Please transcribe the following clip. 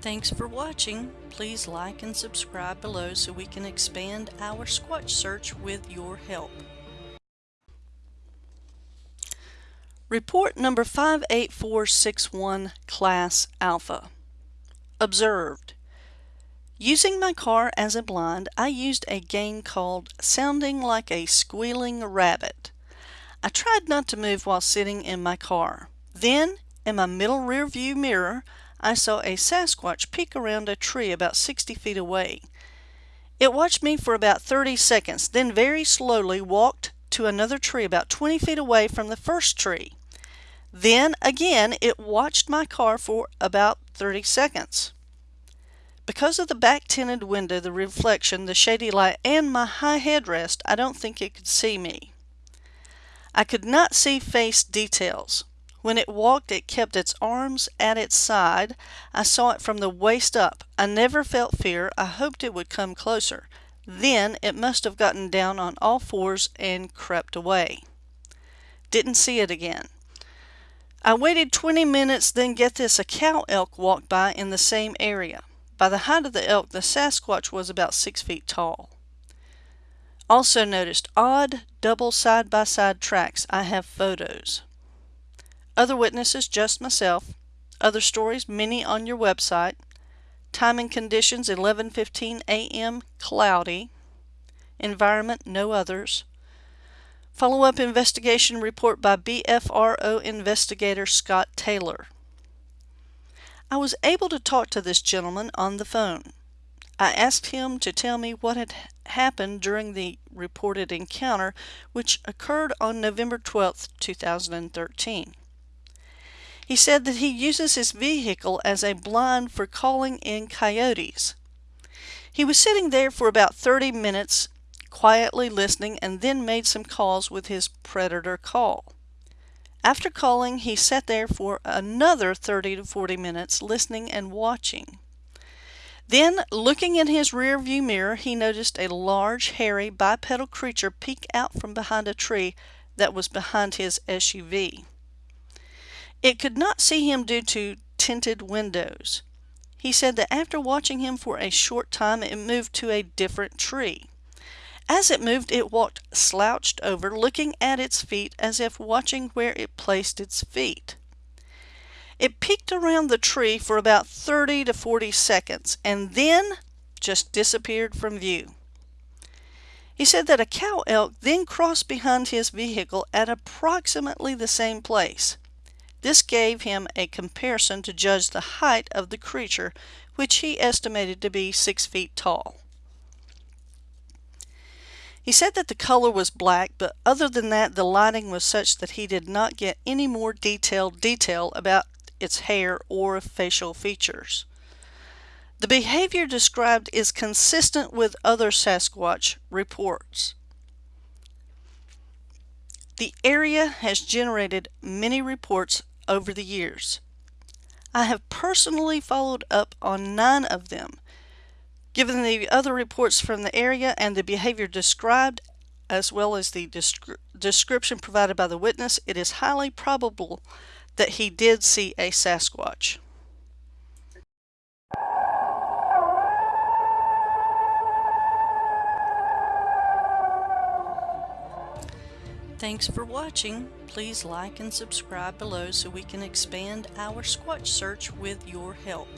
Thanks for watching. Please like and subscribe below so we can expand our Squatch search with your help. Report number 58461 Class Alpha. Observed. Using my car as a blind, I used a game called Sounding Like a Squealing Rabbit. I tried not to move while sitting in my car. Then, in my middle rear view mirror, I saw a Sasquatch peek around a tree about 60 feet away. It watched me for about 30 seconds, then very slowly walked to another tree about 20 feet away from the first tree. Then again, it watched my car for about 30 seconds. Because of the back tinted window, the reflection, the shady light, and my high headrest, I don't think it could see me. I could not see face details. When it walked, it kept its arms at its side. I saw it from the waist up. I never felt fear. I hoped it would come closer. Then it must have gotten down on all fours and crept away. Didn't see it again. I waited 20 minutes, then get this, a cow elk walked by in the same area. By the height of the elk, the Sasquatch was about 6 feet tall. Also noticed odd double side-by-side -side tracks. I have photos. Other witnesses, just myself. Other stories, many on your website. Time and conditions, 11.15 a.m., cloudy. Environment, no others. Follow-up investigation report by BFRO investigator Scott Taylor. I was able to talk to this gentleman on the phone. I asked him to tell me what had happened during the reported encounter, which occurred on November 12, 2013. He said that he uses his vehicle as a blind for calling in coyotes. He was sitting there for about 30 minutes, quietly listening, and then made some calls with his predator call. After calling, he sat there for another 30 to 40 minutes, listening and watching. Then, looking in his rear view mirror, he noticed a large, hairy, bipedal creature peek out from behind a tree that was behind his SUV. It could not see him due to tinted windows. He said that after watching him for a short time, it moved to a different tree. As it moved, it walked slouched over, looking at its feet as if watching where it placed its feet. It peeked around the tree for about 30 to 40 seconds and then just disappeared from view. He said that a cow elk then crossed behind his vehicle at approximately the same place. This gave him a comparison to judge the height of the creature, which he estimated to be six feet tall. He said that the color was black, but other than that, the lighting was such that he did not get any more detailed detail about its hair or facial features. The behavior described is consistent with other Sasquatch reports. The area has generated many reports over the years. I have personally followed up on nine of them. Given the other reports from the area and the behavior described, as well as the descri description provided by the witness, it is highly probable that he did see a Sasquatch. Thanks for watching. Please like and subscribe below so we can expand our Squatch search with your help.